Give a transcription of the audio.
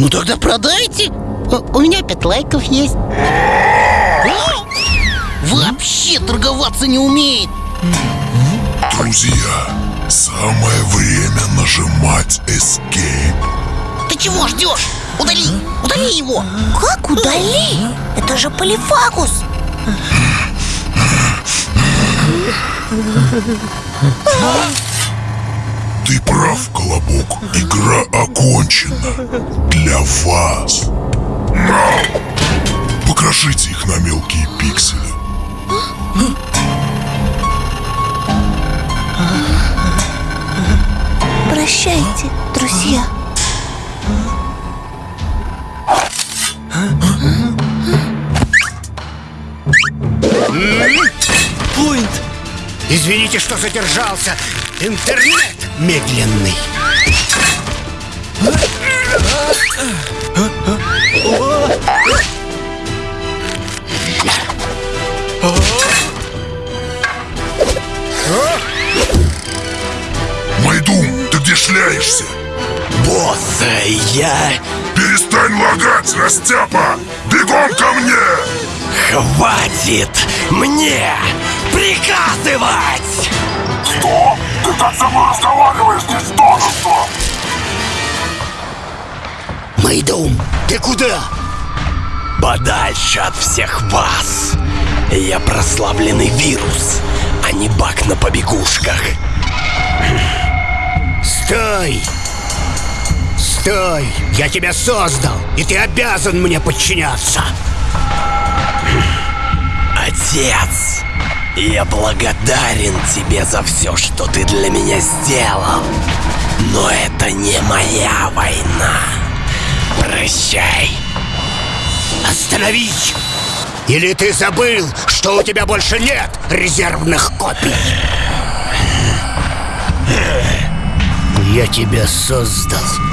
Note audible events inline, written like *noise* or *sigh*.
Ну тогда продайте. У меня пять лайков есть. Вообще торговаться не умеет. Друзья, самое время нажимать Escape Ты чего ждешь? Удали, удали его. Как удали? Это же полифагус *laughs* Ты прав, Колобок. Игра окончена. Для вас. Покрошите их на мелкие пиксели. Прощайте, друзья Извините, что задержался. Интернет медленный. Майдум, ты где шляешься? Босс, я... Перестань лагать, растяпа! Бегом ко мне! Хватит мне приказывать! Что? Ты так со мной разговариваешь, тоже что? Майдум, ты куда? Подальше от всех вас! Я прославленный вирус, а не бак на побегушках. Стой! Стой! Я тебя создал, и ты обязан мне подчиняться. Отец, я благодарен тебе за все, что ты для меня сделал. Но это не моя война. Прощай. Остановись! Или ты забыл, что у тебя больше нет резервных копий? Я тебя создал